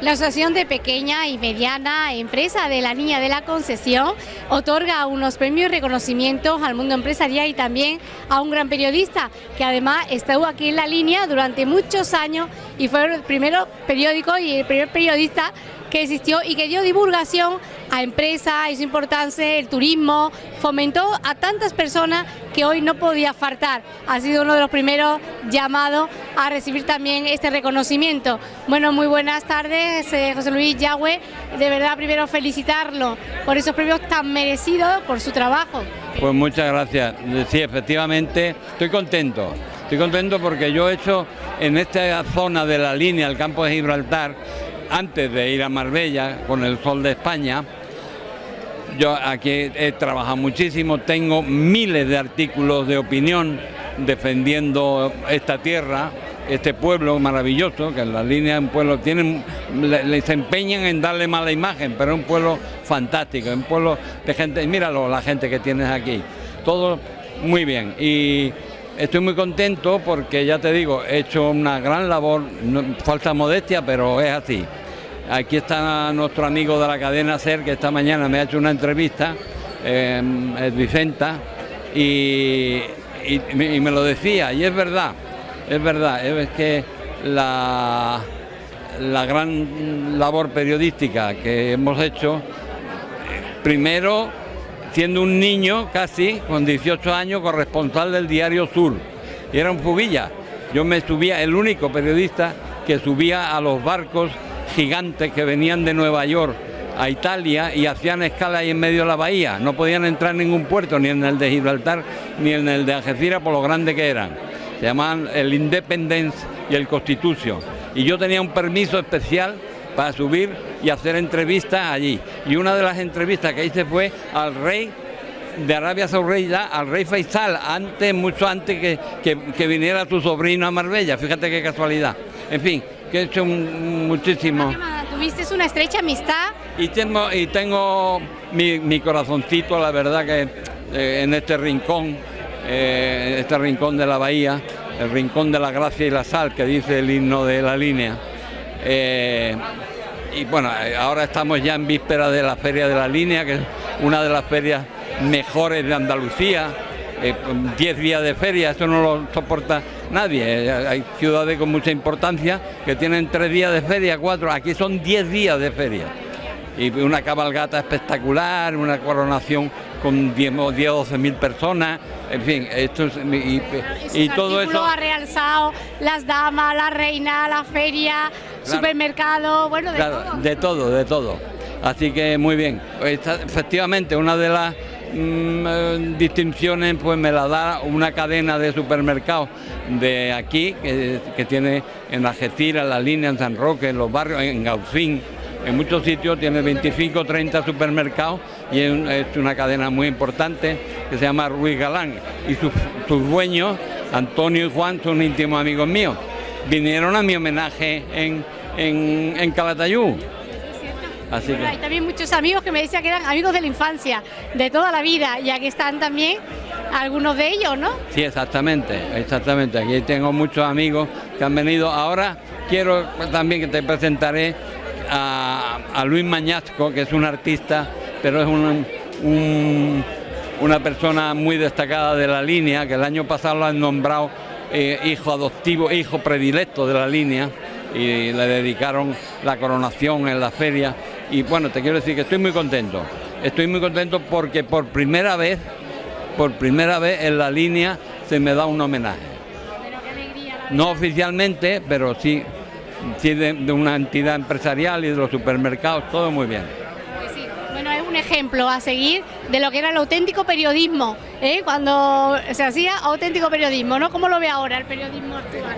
La Asociación de Pequeña y Mediana Empresa de la Niña de la Concesión otorga unos premios y reconocimientos al mundo empresarial y también a un gran periodista que además estuvo aquí en la línea durante muchos años y fue el primer periódico y el primer periodista que existió y que dio divulgación a empresas, hizo importancia el turismo, fomentó a tantas personas que hoy no podía faltar. Ha sido uno de los primeros llamados a recibir también este reconocimiento. Bueno, muy buenas tardes, eh, José Luis Yagüe. De verdad, primero felicitarlo por esos premios tan merecidos, por su trabajo. Pues muchas gracias. Sí, efectivamente, estoy contento. Estoy contento porque yo he hecho en esta zona de la línea, el campo de Gibraltar, antes de ir a Marbella con el Sol de España, yo aquí he trabajado muchísimo, tengo miles de artículos de opinión defendiendo esta tierra, este pueblo maravilloso, que en la línea de un pueblo tienen, les empeñan en darle mala imagen, pero es un pueblo fantástico, un pueblo de gente, míralo la gente que tienes aquí, todo muy bien y estoy muy contento porque ya te digo, he hecho una gran labor, falta modestia, pero es así. Aquí está nuestro amigo de la cadena SER que esta mañana me ha hecho una entrevista, eh, Vicenta, y, me lo decía, y es verdad, es verdad, es que la, la gran labor periodística que hemos hecho, primero siendo un niño casi, con 18 años, corresponsal del diario Sur, y era un fugilla. Yo me subía, el único periodista que subía a los barcos gigantes que venían de Nueva York a Italia y hacían escala ahí en medio de la bahía. No podían entrar en ningún puerto, ni en el de Gibraltar, ni en el de Algeciras, por lo grande que eran. Se llamaban el Independence y el Constitution. Y yo tenía un permiso especial para subir y hacer entrevistas allí. Y una de las entrevistas que hice fue al rey de Arabia Saudita, al rey Faisal, antes, mucho antes que, que viniera su sobrino a Marbella. Fíjate qué casualidad. En fin, que he hecho muchísimo. Tuviste una estrecha amistad. Y tengo, y tengo mi, corazoncito, la verdad que eh, en este rincón, eh, en este rincón de la bahía, el rincón de la gracia y la sal, que dice el himno de la línea. Eh, y bueno, ahora estamos ya en víspera de la Feria de la Línea, que es una de las ferias mejores de Andalucía. 10 días de feria, eso no lo soporta nadie. Eh, hay ciudades con mucha importancia que tienen tres días de feria, cuatro, aquí son diez días de feria. Y una cabalgata espectacular, una coronación con 10 o 12 mil personas, en fin, esto es, y, todo eso... ha realzado las damas, la reina, la feria, supermercado, bueno, de todo. De todo, de todo. Así que muy bien. efectivamente, una de las Mm, eh, distinciones pues me la da una cadena de supermercados de aquí que, tiene en Algeciras, en la línea, en San Roque, en los barrios, en Gaucín, en muchos sitios tiene 25 30 supermercados y es, una cadena muy importante que se llama Ruiz Galán y sus, dueños, Antonio y Juan, son íntimos amigos míos. Vinieron a mi homenaje en, en, en hay también muchos amigos que me decían que eran amigos de la infancia, de toda la vida, y aquí están también algunos de ellos, ¿no? Sí, exactamente, exactamente. Aquí tengo muchos amigos que han venido. Ahora quiero también que te presentaré a, Luis Mañasco, que es un artista, pero es una persona muy destacada de la línea, que el año pasado lo han nombrado eh, hijo adoptivo, hijo predilecto de la línea, y le dedicaron la coronación en la feria y bueno, te quiero decir que estoy muy contento. Estoy muy contento porque por primera vez, por primera vez en la línea se me da un homenaje. No oficialmente, pero sí, sí de, una entidad empresarial y de los supermercados, todo muy bien. Pues sí. Bueno, es un ejemplo a seguir de lo que era el auténtico periodismo, ¿eh? cuando se hacía auténtico periodismo, ¿no? ¿Cómo lo ve ahora el periodismo actual?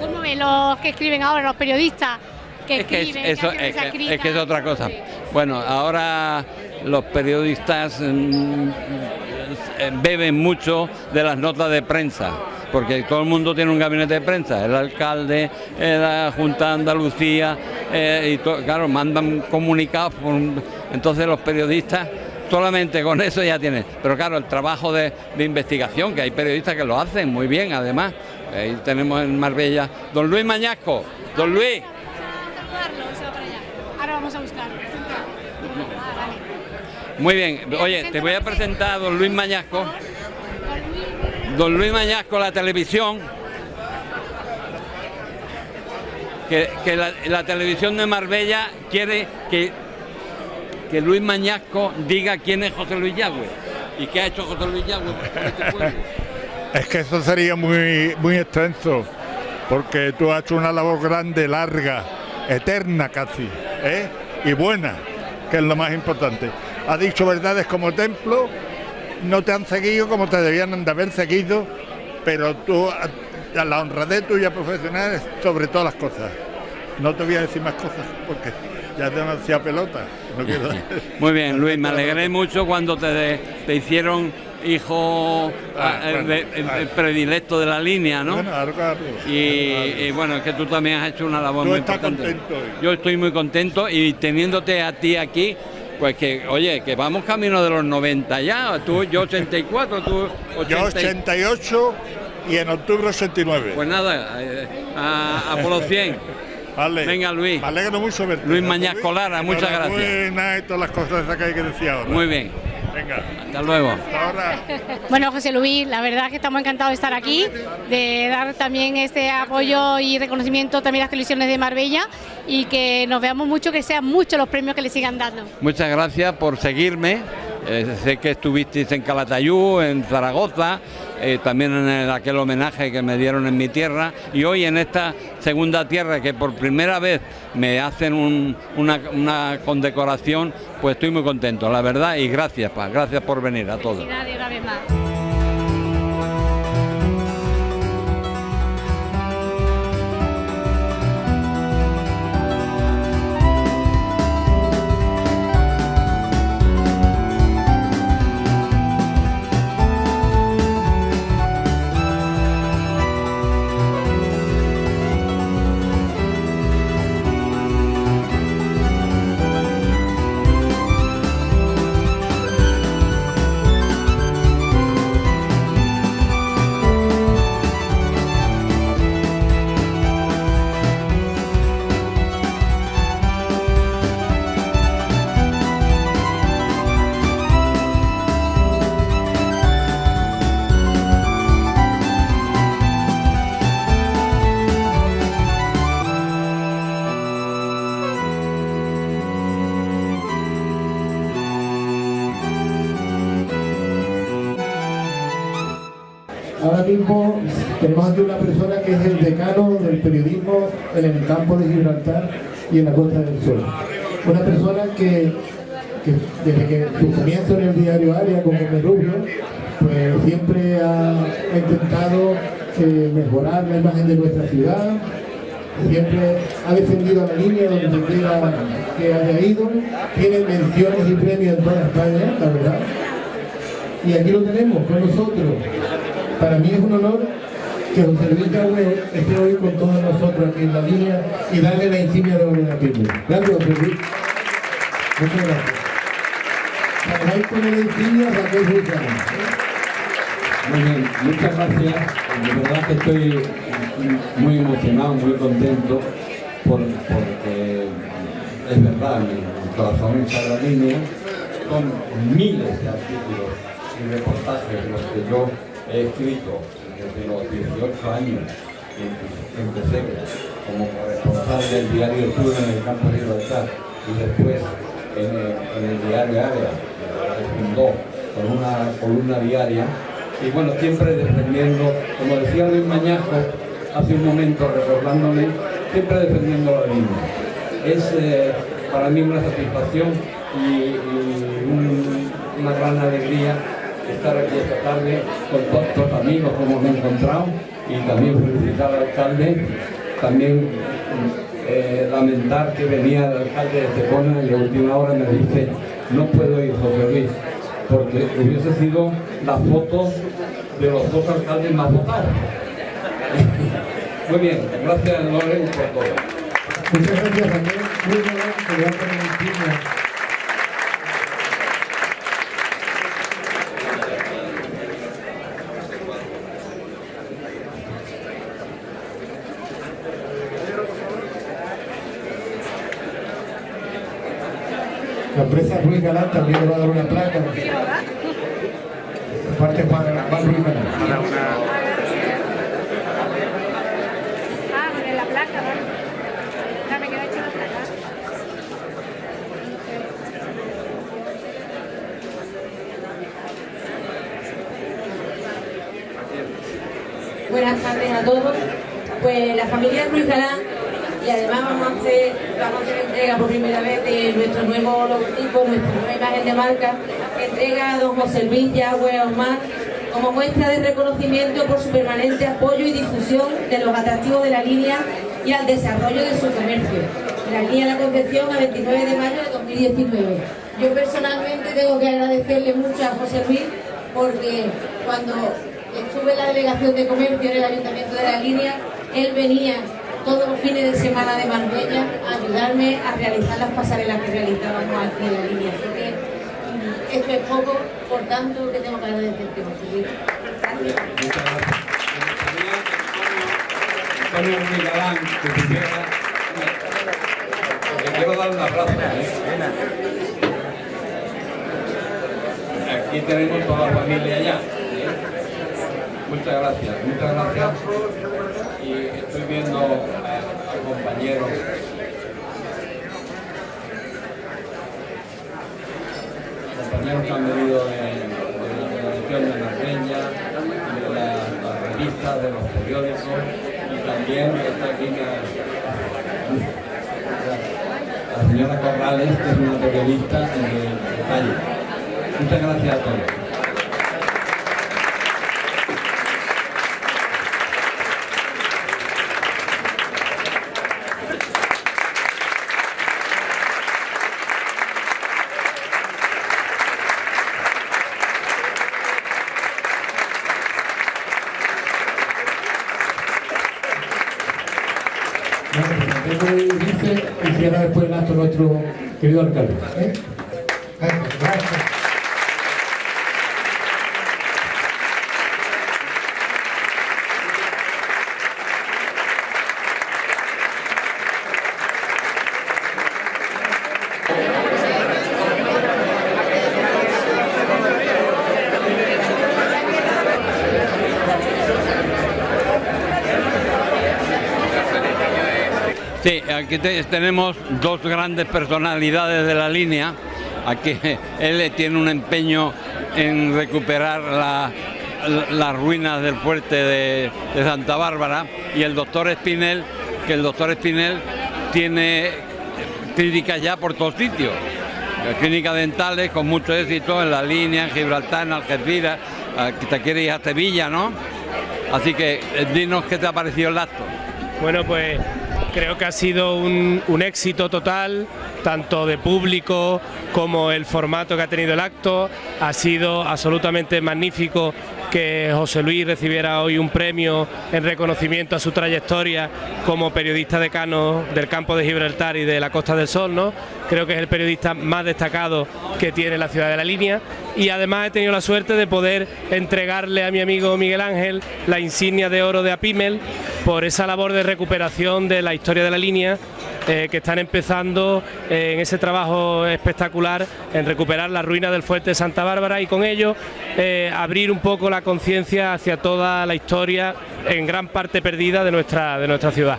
¿Cómo ve los que escriben ahora, los periodistas? Es que es, que, es, otra cosa. Bueno, ahora los periodistas mm, eh, beben mucho de las notas de prensa, porque todo el mundo tiene un gabinete de prensa, el alcalde, eh, la Junta de Andalucía, eh, y claro, mandan comunicados, entonces los periodistas solamente con eso ya tienen. Pero claro, el trabajo de, de, investigación, que hay periodistas que lo hacen muy bien, además. Ahí tenemos en Marbella, don Luis Mañasco, don Luis. buscarlo, se va para allá. Ahora vamos a. Ah, vale. Muy bien, oye, te voy a presentar a don Luis Mañasco. Don Luis Mañasco, la televisión. Que, que la, la televisión de Marbella quiere que, que Luis Mañasco diga quién es José Luis Yagüe y qué ha hecho José Luis Yagüe por este pueblo. Es que eso sería muy, muy extenso, porque tú has hecho una labor grande, larga, eterna casi, ¿eh? y buena, que es lo más importante. Has dicho verdades como templo, no te han seguido como te debían de haber seguido, pero tú, a la honradez tuya profesional es sobre todas las cosas. No te voy a decir más cosas porque ya te demasiada pelota. No quiero... Muy bien, Luis, me alegré mucho cuando te, de- te hicieron hijo Ah, ah, bueno, de- el- ah. predilecto de la línea, ¿no? Bueno, algo, algo. Y, y bueno, es que tú también has hecho una labor Tú muy estás importante. contento hoy. Yo estoy muy contento y teniéndote a ti aquí, pues que, oye, que vamos camino de los 90 ya. Tú, yo 84, tú 80. Yo 88 y en octubre 89. Pues nada, eh, a, a por los 100. Vale. venga, Luis. Me alegro mucho verte. Luis Mañasco Lara, muchas gracias. Enhorabuena y todas las cosas que hay que decir ahora. Muy bien, Venga, hasta luego. hasta ahora. Bueno, José Luis, la verdad que estamos encantados de estar aquí, de dar también este apoyo y reconocimiento también a las televisiones de Marbella y que nos veamos mucho, que sean muchos los premios que le sigan dando. Muchas gracias por seguirme. Eh, sé que estuvisteis en Calatayud, en Zaragoza, eh, también en el- aquel homenaje que me dieron en mi tierra y hoy en esta segunda tierra que por primera vez me hacen un- una, condecoración, pues estoy muy contento, la verdad, y gracias, pa, gracias por venir a todos. Ahora mismo tenemos aquí una persona que es el decano del periodismo en el campo de Gibraltar y en la Costa del Sol. Una persona que, desde que su comienzo en el diario Área con Gómez Rubio, pues siempre ha, intentado eh, mejorar la imagen de nuestra ciudad, siempre ha defendido la línea donde quiera que haya ido, tiene menciones y premios en toda España, la verdad. Y aquí lo tenemos con nosotros. Para mí es un honor que José Luis Yagüe esté hoy con todos nosotros aquí en la línea y darle la insignia de orden a Pirlo. Gracias, José. Muchas gracias. Para con la insignia Raquel. Muy bien, muchas gracias. De verdad que estoy muy emocionado, muy contento, por- porque es verdad, mi corazón está la línea. Son miles de artículos y reportajes los que yo he escrito desde los 18 años. Empecé como corresponsal del diario Sur en el campo de Gibraltar y después en el, diario Área, que fundó con una columna diaria y bueno, siempre defendiendo, como decía Luis Mañasco hace un momento recordándole, siempre defendiendo la línea. Es eh, para mí una satisfacción y, y un- una gran alegría estar aquí esta tarde con todos amigos como me he encontrado y también felicitar al alcalde, también eh, lamentar que venía el alcalde de Estepona y a última hora me dice no puedo ir José Luis porque hubiese sido la foto de los dos alcaldes más votados. Muy bien, gracias Loren por todo. Muchas gracias, Raquel. Muy bien, la empresa Ruiz Galán también le va a dar una placa. Parte Juan, Juan Ruiz Galán. Ah, con la placa, ¿vale? Dame que no he hecho la placa. Buenas tardes a todos. Pues la familia Ruiz Galán y además vamos a hacer, vamos a hacer entrega por primera vez de nuestro nuevo logotipo, nuestra nueva imagen de marca, entrega a don José Luis Yagüe Osmar como muestra de reconocimiento por su permanente apoyo y difusión de los atractivos de la línea y al desarrollo de su comercio. La línea La Concepción a 29 de mayo de 2019. Yo personalmente tengo que agradecerle mucho a José Luis porque cuando estuve en la delegación de comercio en el ayuntamiento de la línea, él venía todos los fines de semana de Marbella a ayudarme a realizar las pasarelas que realizábamos aquí en la línea. Así que mm, esto es poco, por tanto, que tengo que agradecerte, José Luis. Gracias. Que Antonio Antonio Ruiz Galán, que. Le quiero dar un abrazo. ¿eh? Aquí tenemos toda la familia ya. ¿Eh? Muchas gracias, muchas gracias. Y estoy viendo a, a compañeros. compañeros que han venido de, la televisión de Marbella, de la- las revistas, de los periódicos y también está aquí la, señora Corrales, que es una periodista de, de calle. Muchas gracias a todos. De irse, hiciera después el acto nuestro querido alcalde. ¿eh? Sí, aquí te- tenemos dos grandes personalidades de la línea. Aquí él tiene un empeño en recuperar la- la- las ruinas del fuerte de, de Santa Bárbara y el doctor Espinel, que el doctor Espinel tiene clínicas ya por todos sitios. Clínicas dentales con mucho éxito en la línea, en Gibraltar, en Algeciras, aquí te quieres ir a Sevilla, ¿no? Así que eh, dinos qué te ha parecido el acto. Bueno, pues creo que ha sido un, éxito total, tanto de público como el formato que ha tenido el acto. Ha sido absolutamente magnífico que José Luis recibiera hoy un premio en reconocimiento a su trayectoria como periodista decano del campo de Gibraltar y de la Costa del Sol, ¿no? Creo que es el periodista más destacado que tiene la ciudad de la línea y además he tenido la suerte de poder entregarle a mi amigo Miguel Ángel la insignia de oro de Apimel por esa labor de recuperación de la historia de la línea eh, que están empezando eh, en ese trabajo espectacular en recuperar las ruinas del fuerte de Santa Bárbara y con ello eh, abrir un poco la conciencia hacia toda la historia en gran parte perdida de nuestra, de nuestra ciudad.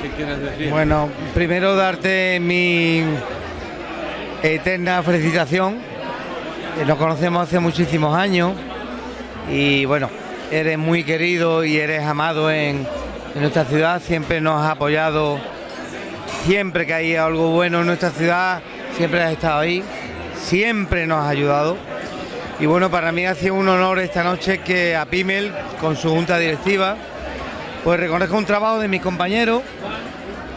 ¿Qué quieres decir? Bueno, primero darte mi eterna felicitación. Nos conocemos hace muchísimos años y bueno, eres muy querido y eres amado en, en nuestra ciudad. Siempre nos has apoyado, siempre que hay algo bueno en nuestra ciudad, siempre has estado ahí, siempre nos has ayudado. Y bueno, para mí ha sido un honor esta noche que a Pimel, con su junta directiva, pues reconozca un trabajo de mis compañeros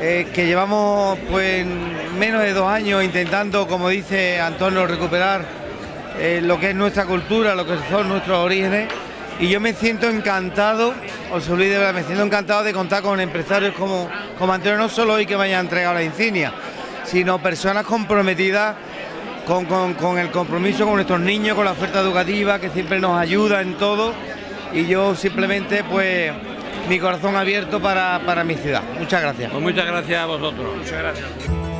eh, que llevamos pues menos de dos años intentando, como dice Antonio, recuperar eh, lo que es nuestra cultura, lo que son nuestros orígenes. Y yo me siento encantado, os olvidé, de verdad, me siento encantado de contar con empresarios como, como Antonio, no solo hoy que me hayan entregado la insignia, sino personas comprometidas con, con- con el compromiso con nuestros niños, con la oferta educativa, que siempre nos ayuda en todo. Y yo simplemente, pues, mi corazón abierto para, para mi ciudad. Muchas gracias. Pues muchas gracias a vosotros. Muchas gracias.